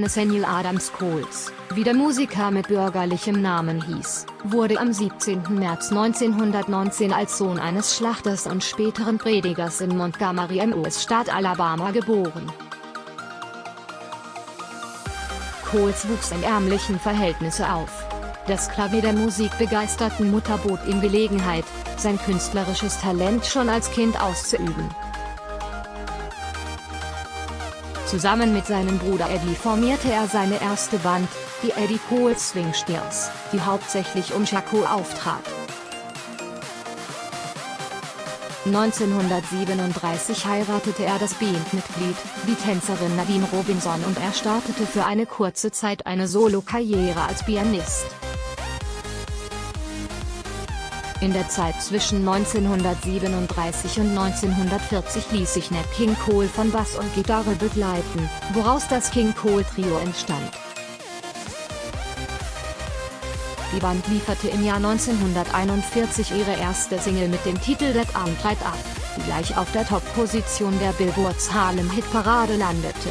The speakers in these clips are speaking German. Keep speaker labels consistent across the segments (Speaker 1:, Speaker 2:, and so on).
Speaker 1: Nathaniel Adams Coles, wie der Musiker mit bürgerlichem Namen hieß, wurde am 17. März 1919 als Sohn eines Schlachters und späteren Predigers in Montgomery im US-Staat Alabama geboren. Coles wuchs in ärmlichen Verhältnissen auf. Das Klavier der musikbegeisterten Mutter bot ihm Gelegenheit, sein künstlerisches Talent schon als Kind auszuüben. Zusammen mit seinem Bruder Eddie formierte er seine erste Band, die Eddie Cole Swing Steers, die hauptsächlich um Chaco auftrat. 1937 heiratete er das Bandmitglied, die Tänzerin Nadine Robinson und er startete für eine kurze Zeit eine Solo-Karriere als Pianist. In der Zeit zwischen 1937 und 1940 ließ sich Nat King Cole von Bass und Gitarre begleiten, woraus das King Cole Trio entstand. Die Band lieferte im Jahr 1941 ihre erste Single mit dem Titel That Arm Right Up, die gleich auf der Top-Position der Billboards Harlem Hitparade landete.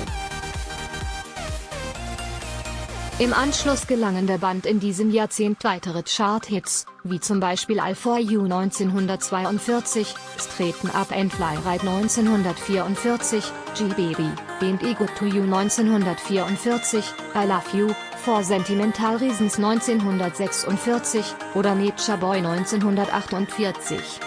Speaker 1: Im Anschluss gelangen der Band in diesem Jahrzehnt weitere Chart-Hits, wie zum Beispiel All For You 1942, Straighten Up and Fly Right 1944, G-Baby, Ain't I Good To You 1944, I Love You, For Sentimental Reasons 1946, oder Nature Boy 1948.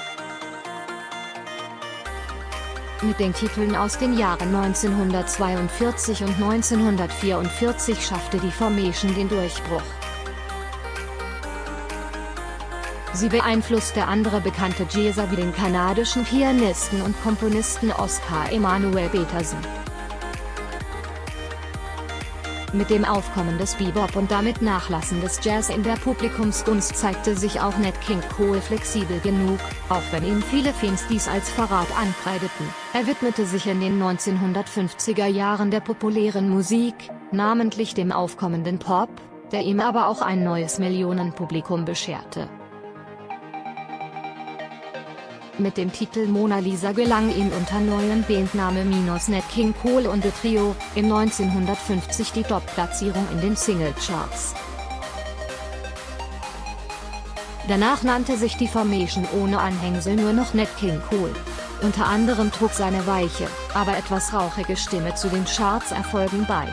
Speaker 1: Mit den Titeln aus den Jahren 1942 und 1944 schaffte die Formation den Durchbruch. Sie beeinflusste andere bekannte Jazzer wie den kanadischen Pianisten und Komponisten Oscar Emanuel Peterson. Mit dem Aufkommen des Bebop und damit Nachlassen des Jazz in der Publikumsgunst zeigte sich auch Nat King Cole flexibel genug, auch wenn ihm viele Fans dies als Verrat ankreideten. Er widmete sich in den 1950er Jahren der populären Musik, namentlich dem aufkommenden Pop, der ihm aber auch ein neues Millionenpublikum bescherte. Mit dem Titel Mona Lisa gelang ihm unter neuen Bandname Minus Nat King Cole und The Trio, im 1950 die Top-Platzierung in den Singlecharts. Danach nannte sich die Formation ohne Anhängsel nur noch Nat King Cole. Unter anderem trug seine weiche, aber etwas rauchige Stimme zu den Charts-Erfolgen bei.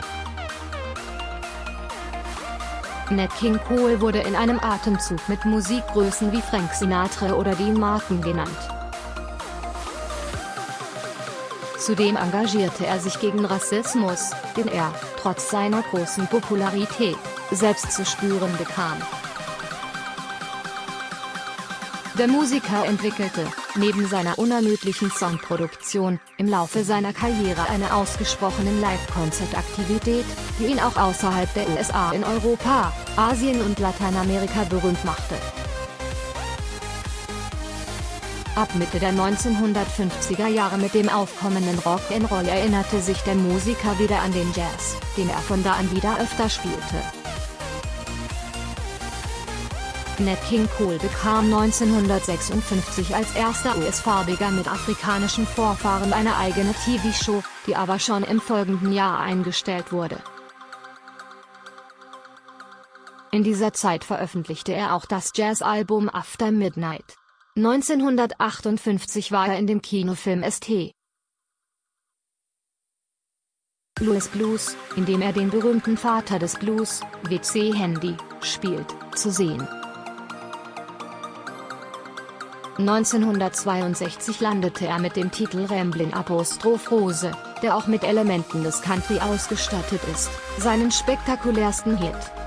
Speaker 1: Nat King Cole wurde in einem Atemzug mit Musikgrößen wie Frank Sinatra oder Dean Martin genannt. Zudem engagierte er sich gegen Rassismus, den er, trotz seiner großen Popularität, selbst zu spüren bekam. Der Musiker entwickelte, neben seiner unermüdlichen Songproduktion, im Laufe seiner Karriere eine ausgesprochene Live-Konzertaktivität, die ihn auch außerhalb der USA in Europa, Asien und Lateinamerika berühmt machte. Ab Mitte der 1950er Jahre mit dem aufkommenden Rock'n'Roll erinnerte sich der Musiker wieder an den Jazz, den er von da an wieder öfter spielte. Nat King Cole bekam 1956 als erster US-Farbiger mit afrikanischen Vorfahren eine eigene TV-Show, die aber schon im folgenden Jahr eingestellt wurde. In dieser Zeit veröffentlichte er auch das Jazzalbum After Midnight. 1958 war er in dem Kinofilm St. Louis Blues, in dem er den berühmten Vater des Blues, W.C. Handy, spielt, zu sehen. 1962 landete er mit dem Titel Ramblin' Apostroph Rose, der auch mit Elementen des Country ausgestattet ist, seinen spektakulärsten Hit.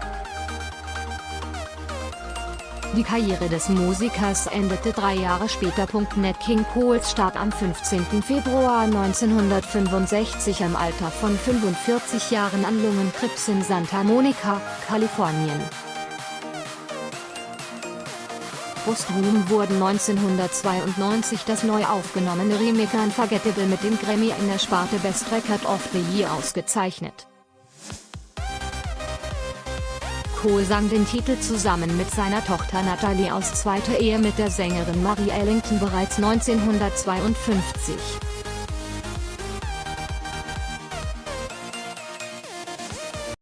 Speaker 1: Die Karriere des Musikers endete drei Jahre später. Nat King Coles starb am 15. Februar 1965 im Alter von 45 Jahren an Lungenkrebs in Santa Monica, Kalifornien. Posthum wurden 1992 das neu aufgenommene Remake Unforgettable mit dem Grammy in der Sparte Best Record of the Year ausgezeichnet. Cole sang den Titel zusammen mit seiner Tochter Natalie aus zweiter Ehe mit der Sängerin Marie Ellington bereits 1952.